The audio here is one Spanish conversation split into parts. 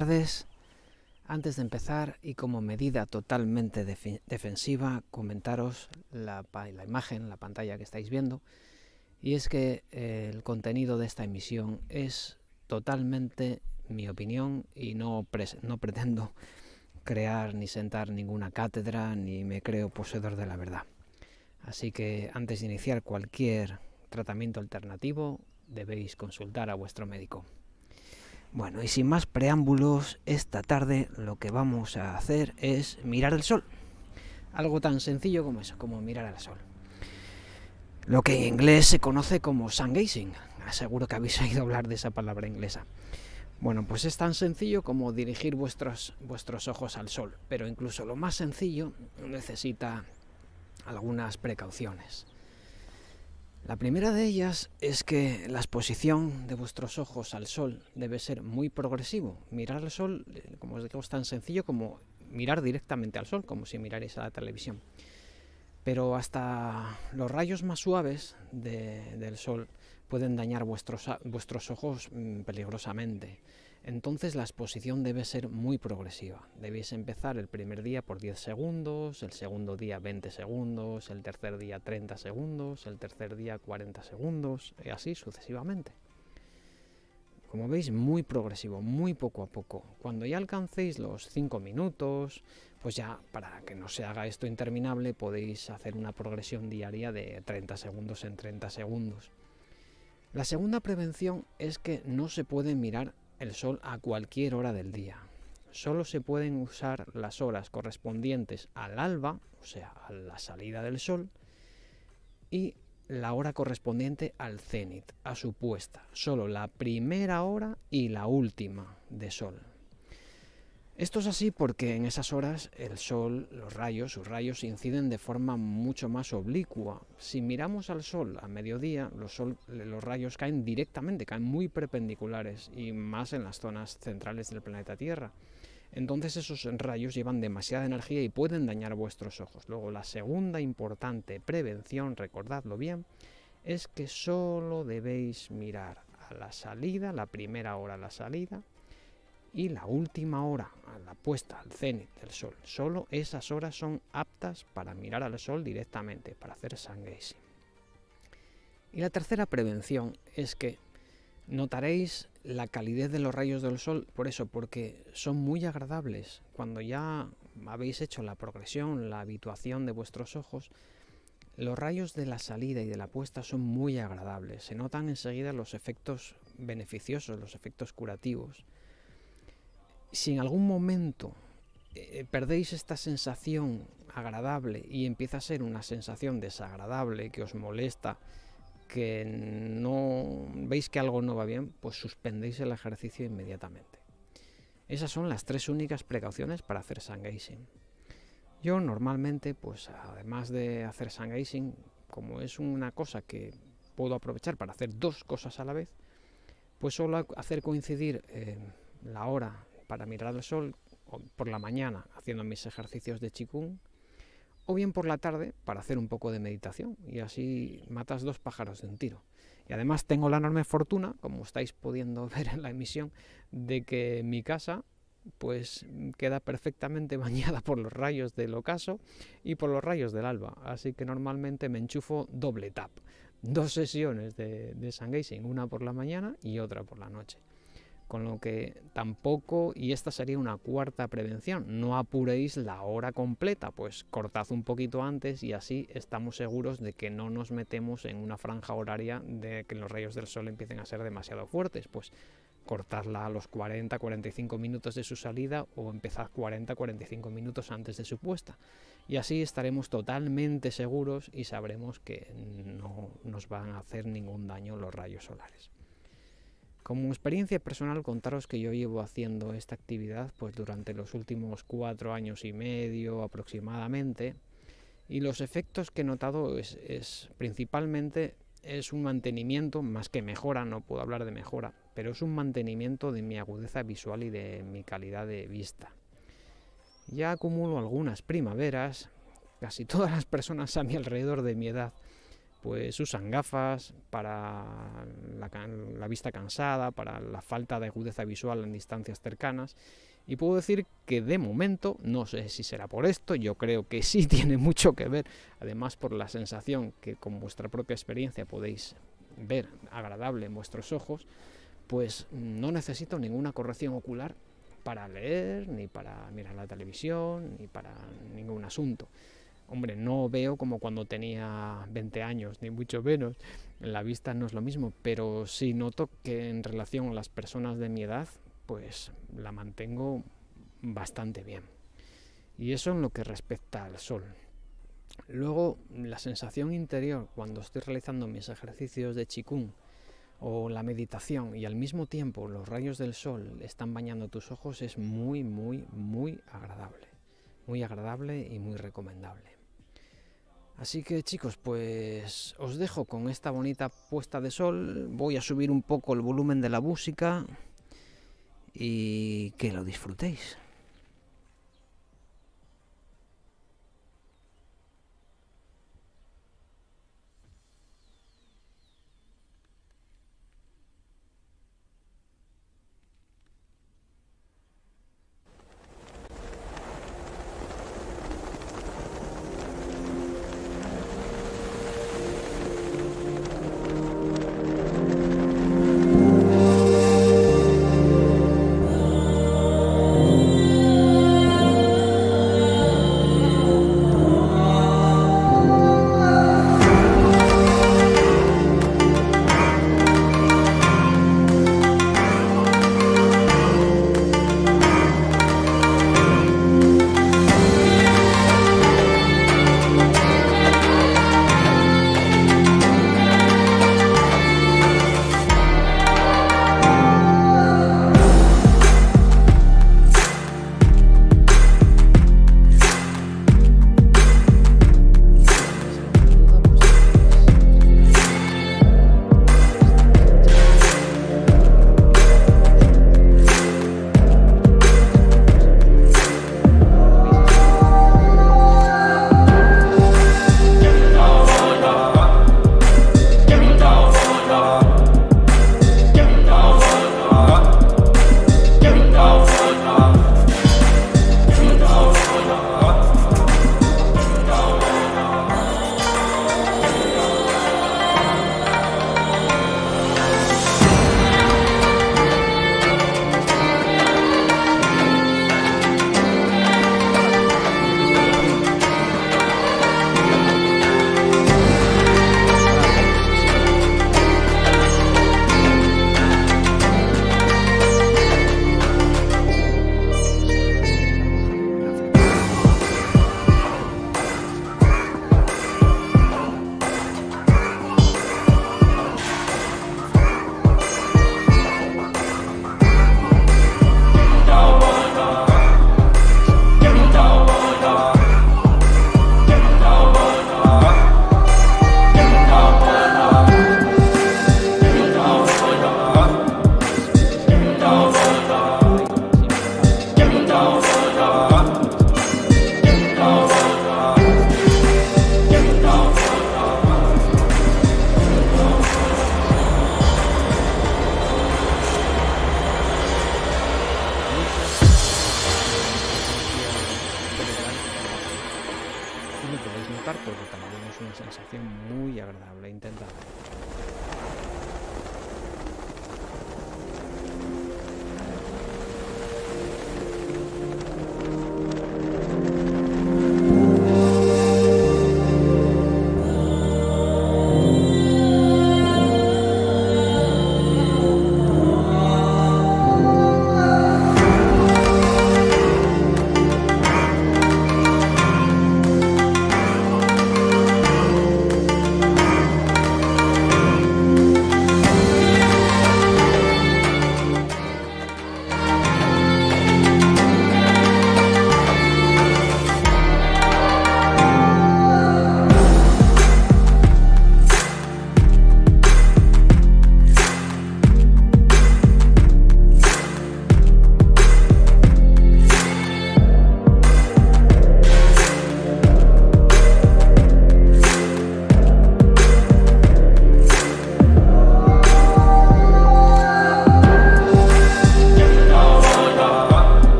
tardes. Antes de empezar y como medida totalmente defensiva, comentaros la, la, imagen, la pantalla que estáis viendo, y es que eh, el contenido de esta emisión es totalmente mi opinión y no, no pretendo crear ni sentar ninguna cátedra ni me creo poseedor de la verdad. Así que antes de iniciar cualquier tratamiento alternativo debéis consultar a vuestro médico. Bueno, y sin más preámbulos, esta tarde lo que vamos a hacer es mirar el sol. Algo tan sencillo como eso, como mirar al sol. Lo que en inglés se conoce como sun gazing. Seguro que habéis oído hablar de esa palabra inglesa. Bueno, pues es tan sencillo como dirigir vuestros, vuestros ojos al sol, pero incluso lo más sencillo necesita algunas precauciones. La primera de ellas es que la exposición de vuestros ojos al sol debe ser muy progresivo. Mirar al sol, eh, como os digo, es tan sencillo como mirar directamente al sol, como si mirarais a la televisión. Pero hasta los rayos más suaves del sol pueden dañar vuestros, vuestros ojos mm, peligrosamente. Entonces la exposición debe ser muy progresiva. Debéis empezar el primer día por 10 segundos, el segundo día 20 segundos, el tercer día 30 segundos, el tercer día 40 segundos, y así sucesivamente. Como veis, muy progresivo, muy poco a poco. Cuando ya alcancéis los 5 minutos, pues ya para que no se haga esto interminable, podéis hacer una progresión diaria de 30 segundos en 30 segundos. La segunda prevención es que no se puede mirar el sol a cualquier hora del día. Solo se pueden usar las horas correspondientes al alba, o sea, a la salida del sol, y la hora correspondiente al cenit, a su puesta. Solo la primera hora y la última de sol. Esto es así porque en esas horas el sol, los rayos, sus rayos inciden de forma mucho más oblicua. Si miramos al sol a mediodía, los, los, rayos caen directamente, caen muy perpendiculares y más en las zonas centrales del planeta Tierra. Entonces esos rayos llevan demasiada energía y pueden dañar vuestros ojos. Luego la segunda importante prevención, recordadlo bien, es que solo debéis mirar a la salida, la primera hora a la salida, y la última hora, a la puesta al cenit del sol. Solo esas horas son aptas para mirar al sol directamente, para hacer sun. Y la tercera prevención es que notaréis la calidez de los rayos del sol por eso, porque son muy agradables. Cuando ya habéis hecho la progresión, la habituación de vuestros ojos, los rayos de la salida y de la puesta son muy agradables. Se notan enseguida los efectos beneficiosos, los efectos curativos si en algún momento eh, perdéis esta sensación agradable y empieza a ser una sensación desagradable que os molesta, que no veis que algo no va bien, pues suspendéis el ejercicio inmediatamente. Esas son las tres únicas precauciones para hacer sun gazing. Yo normalmente, pues además de hacer sun gazing, como es una cosa que puedo aprovechar para hacer dos cosas a la vez, pues suelo hacer coincidir eh, la hora para mirar al sol por la mañana haciendo mis ejercicios de chikung o bien por la tarde para hacer un poco de meditación y así matas dos pájaros de un tiro. Y además tengo la enorme fortuna, como estáis pudiendo ver en la emisión, de que mi casa pues queda perfectamente bañada por los rayos del ocaso y por los rayos del alba. Así que normalmente me enchufo doble tap. Dos sesiones de, de sun gazing, una por la mañana y otra por la noche con lo que tampoco, y esta sería una cuarta prevención, no apuréis la hora completa, pues cortad un poquito antes y así estamos seguros de que no nos metemos en una franja horaria de que los rayos del sol empiecen a ser demasiado fuertes, pues cortadla a los 40-45 minutos de su salida o empezad 40-45 minutos antes de su puesta. Y así estaremos totalmente seguros y sabremos que no nos van a hacer ningún daño los rayos solares. Como experiencia personal contaros que yo llevo haciendo esta actividad pues durante los últimos cuatro años y medio aproximadamente y los efectos que he notado es, principalmente es un mantenimiento, más que mejora, no puedo hablar de mejora, pero es un mantenimiento de mi agudeza visual y de mi calidad de vista. Ya acumulo algunas primaveras, casi todas las personas a mi alrededor de mi edad pues usan gafas para la, vista cansada, para la falta de agudeza visual en distancias cercanas. Y puedo decir que de momento, no sé si será por esto, yo creo que sí tiene mucho que ver, además por la sensación que con vuestra propia experiencia podéis ver agradable en vuestros ojos, pues no necesito ninguna corrección ocular para leer, ni para mirar la televisión, ni para ningún asunto. Hombre, no veo como cuando tenía 20 años, ni mucho menos. La vista no es lo mismo, pero sí noto que en relación a las personas de mi edad, pues la mantengo bastante bien. Y eso en lo que respecta al sol. Luego, la sensación interior cuando estoy realizando mis ejercicios de chikung o la meditación y al mismo tiempo los rayos del sol están bañando tus ojos es muy, muy, muy agradable. Muy agradable y muy recomendable. Así que chicos, pues os dejo con esta bonita puesta de sol. Voy a subir un poco el volumen de la música y que lo disfrutéis. porque también es una sensación muy agradable. Intentad.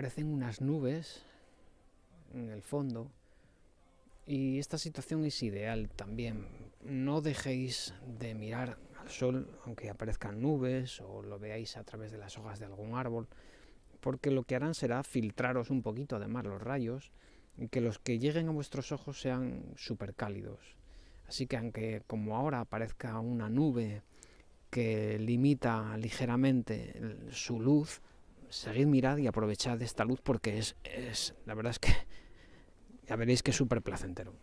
Aparecen unas nubes en el fondo y esta situación es ideal también. No dejéis de mirar al sol aunque aparezcan nubes o lo veáis a través de las hojas de algún árbol, porque lo que harán será filtraros un poquito además los rayos y que los que lleguen a vuestros ojos sean súper cálidos. Así que aunque como ahora aparezca una nube que limita ligeramente su luz, seguid mirad y aprovechad esta luz porque es, es la verdad es que ya veréis que es súper placentero.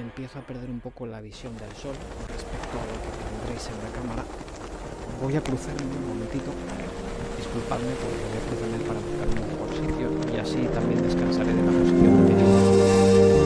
Empiezo a perder un poco la visión del sol con respecto a lo que tendréis en la cámara. Voy a cruzarme un momentito, disculpadme porque voy a cruzarme para buscar un mejor sitio y así también descansaré de la posición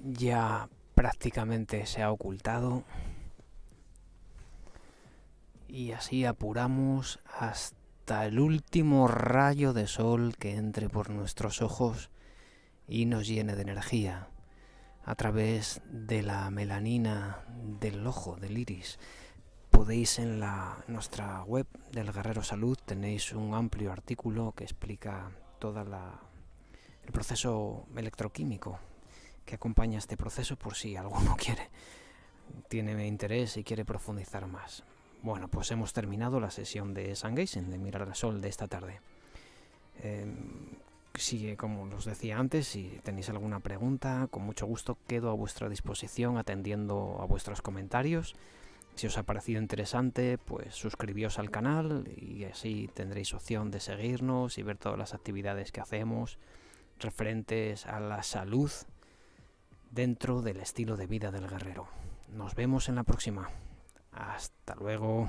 ya prácticamente se ha ocultado y así apuramos hasta el último rayo de sol que entre por nuestros ojos y nos llene de energía a través de la melanina del ojo, del iris. Podéis en la, nuestra web del Guerrero Salud tenéis un amplio artículo que explica todo el proceso electroquímico que acompaña este proceso por si alguno quiere tiene interés y quiere profundizar más. Bueno, pues hemos terminado la sesión de Sun de Mirar al Sol de esta tarde. Eh, como os decía antes, si tenéis alguna pregunta, con mucho gusto quedo a vuestra disposición atendiendo a vuestros comentarios. Si os ha parecido interesante, pues suscribíos al canal y así tendréis opción de seguirnos y ver todas las actividades que hacemos referentes a la salud dentro del estilo de vida del guerrero. Nos vemos en la próxima. Hasta luego.